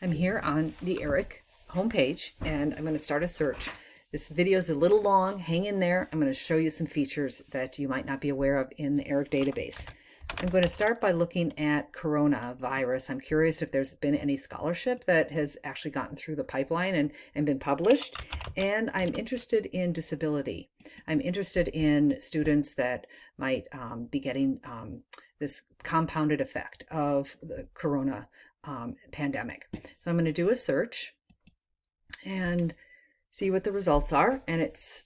I'm here on the ERIC homepage and I'm going to start a search. This video is a little long, hang in there. I'm going to show you some features that you might not be aware of in the ERIC database. I'm going to start by looking at coronavirus. I'm curious if there's been any scholarship that has actually gotten through the pipeline and, and been published. And I'm interested in disability. I'm interested in students that might um, be getting um, this compounded effect of the corona um, pandemic. So I'm going to do a search and see what the results are. And it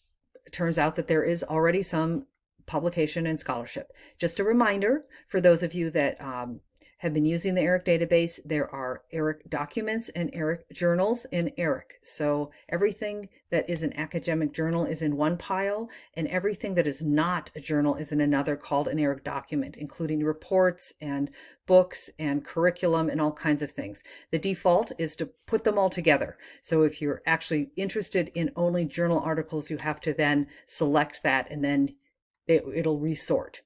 turns out that there is already some publication and scholarship. Just a reminder for those of you that um, have been using the ERIC database, there are ERIC documents and ERIC journals in ERIC. So everything that is an academic journal is in one pile, and everything that is not a journal is in another called an ERIC document, including reports and books and curriculum and all kinds of things. The default is to put them all together. So if you're actually interested in only journal articles, you have to then select that and then it, it'll resort.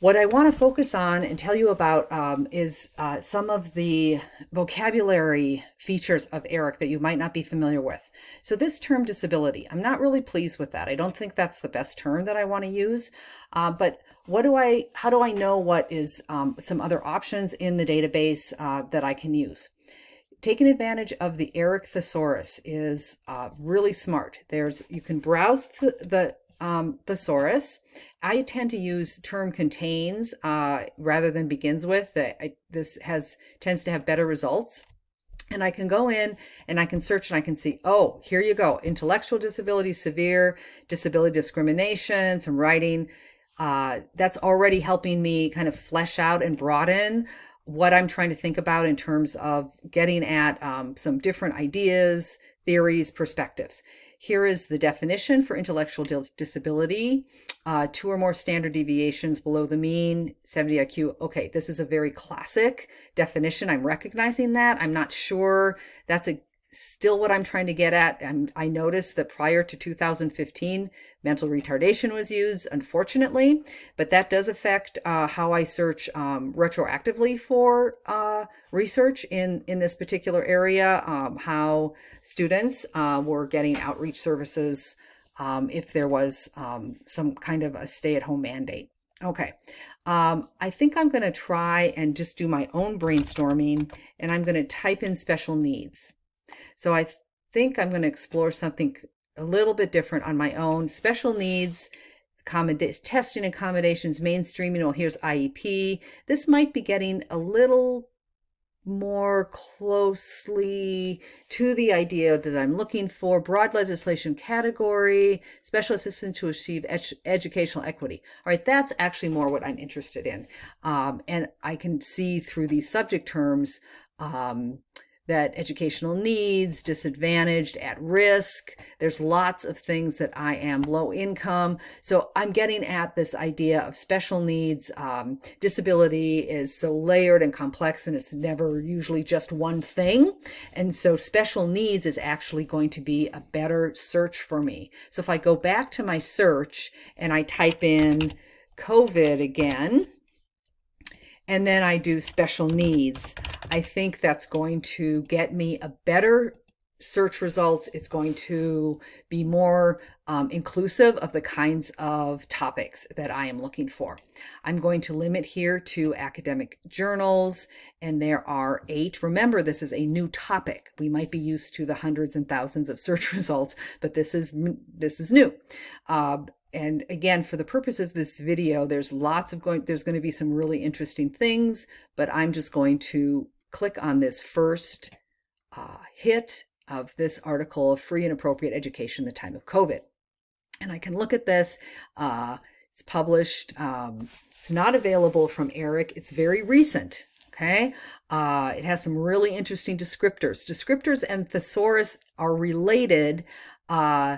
What I want to focus on and tell you about um, is uh, some of the vocabulary features of ERIC that you might not be familiar with. So this term disability, I'm not really pleased with that. I don't think that's the best term that I want to use. Uh, but what do I, how do I know what is um, some other options in the database uh, that I can use? taking advantage of the ERIC thesaurus is uh, really smart. There's you can browse the, the um, thesaurus. I tend to use term contains uh, rather than begins with. I, this has tends to have better results. And I can go in and I can search and I can see, oh, here you go. Intellectual disability, severe disability discrimination, some writing. Uh, that's already helping me kind of flesh out and broaden what I'm trying to think about in terms of getting at um, some different ideas, theories, perspectives. Here is the definition for intellectual disability. Uh, two or more standard deviations below the mean, 70 IQ. Okay, this is a very classic definition. I'm recognizing that. I'm not sure that's a still what I'm trying to get at. I'm, i noticed that prior to 2015, mental retardation was used, unfortunately, but that does affect uh, how I search um, retroactively for uh, research in, in this particular area, um, how students uh, were getting outreach services um, if there was um, some kind of a stay-at-home mandate. Okay, um, I think I'm going to try and just do my own brainstorming, and I'm going to type in special needs. So I think I'm going to explore something a little bit different on my own. Special needs, testing accommodations, mainstreaming. Well, here's IEP. This might be getting a little more closely to the idea that I'm looking for broad legislation category, special assistance to achieve ed educational equity. All right, that's actually more what I'm interested in. Um, and I can see through these subject terms um, that educational needs, disadvantaged, at risk. There's lots of things that I am low income. So I'm getting at this idea of special needs. Um, disability is so layered and complex and it's never usually just one thing. And so special needs is actually going to be a better search for me. So if I go back to my search and I type in COVID again, and then I do special needs, I think that's going to get me a better search results. It's going to be more um, inclusive of the kinds of topics that I am looking for. I'm going to limit here to academic journals, and there are eight. Remember, this is a new topic. We might be used to the hundreds and thousands of search results, but this is this is new. Uh, and again, for the purpose of this video, there's lots of going, there's going to be some really interesting things, but I'm just going to click on this first uh, hit of this article of free and appropriate education in the time of COVID. And I can look at this. Uh, it's published. Um, it's not available from ERIC. It's very recent. Okay. Uh, it has some really interesting descriptors. Descriptors and thesaurus are related uh,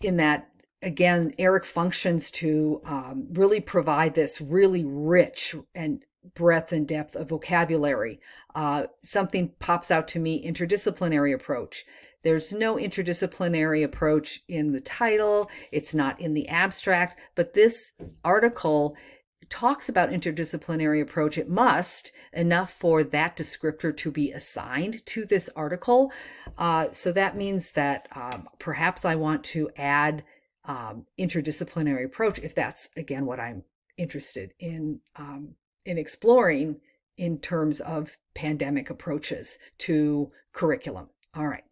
in that again, ERIC functions to um, really provide this really rich and breadth and depth of vocabulary. Uh, something pops out to me, interdisciplinary approach. There's no interdisciplinary approach in the title. It's not in the abstract, but this article talks about interdisciplinary approach, it must enough for that descriptor to be assigned to this article. Uh, so that means that um, perhaps I want to add um, interdisciplinary approach if that's again what I'm interested in um, in exploring in terms of pandemic approaches to curriculum. All right.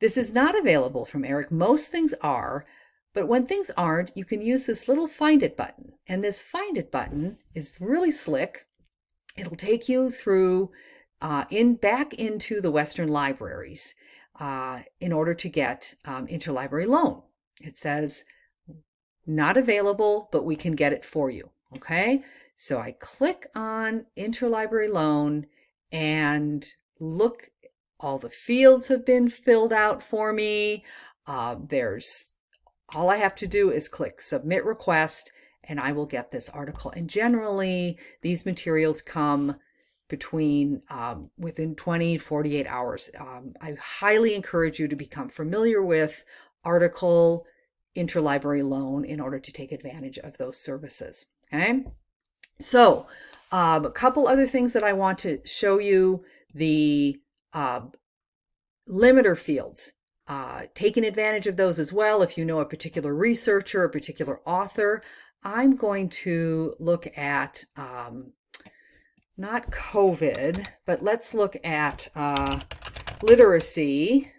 This is not available from ERIC. Most things are, but when things aren't, you can use this little Find It button. And this Find It button is really slick. It'll take you through uh, in back into the Western libraries uh, in order to get um, interlibrary loan. It says not available, but we can get it for you. Okay, so I click on interlibrary loan and look, all the fields have been filled out for me. Uh, there's all I have to do is click submit request and I will get this article. And generally these materials come between um, within 20 48 hours. Um, I highly encourage you to become familiar with article interlibrary loan in order to take advantage of those services. Okay, so um, a couple other things that I want to show you the uh, limiter fields uh, taking advantage of those as well. If you know a particular researcher, a particular author, I'm going to look at um, not COVID, but let's look at uh, literacy.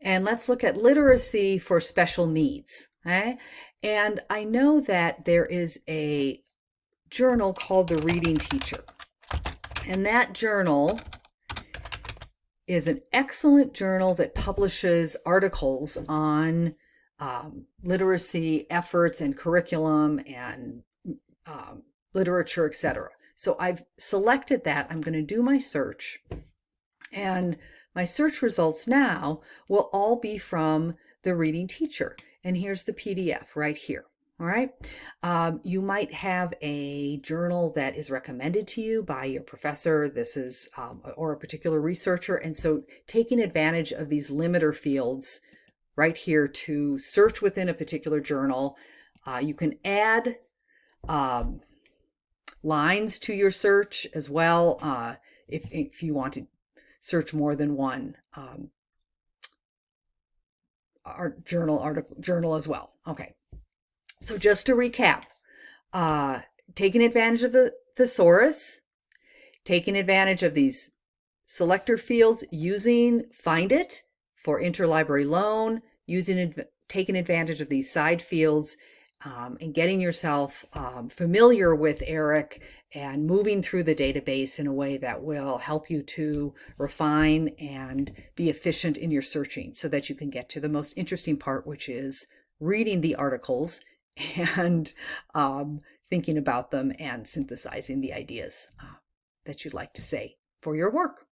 And let's look at literacy for special needs. Okay? And I know that there is a journal called The Reading Teacher. And that journal is an excellent journal that publishes articles on um, literacy efforts and curriculum and um, literature, etc. So I've selected that. I'm going to do my search. And my search results now will all be from the reading teacher. And here's the PDF right here. All right. Um, you might have a journal that is recommended to you by your professor. This is, um, or a particular researcher. And so taking advantage of these limiter fields right here to search within a particular journal, uh, you can add um, lines to your search as well. Uh, if, if you want to search more than one um, journal article journal as well. Okay. So just to recap, uh, taking advantage of the thesaurus, taking advantage of these selector fields, using Find It for interlibrary loan, using taking advantage of these side fields, um, and getting yourself um, familiar with ERIC and moving through the database in a way that will help you to refine and be efficient in your searching so that you can get to the most interesting part, which is reading the articles and um, thinking about them and synthesizing the ideas uh, that you'd like to say for your work.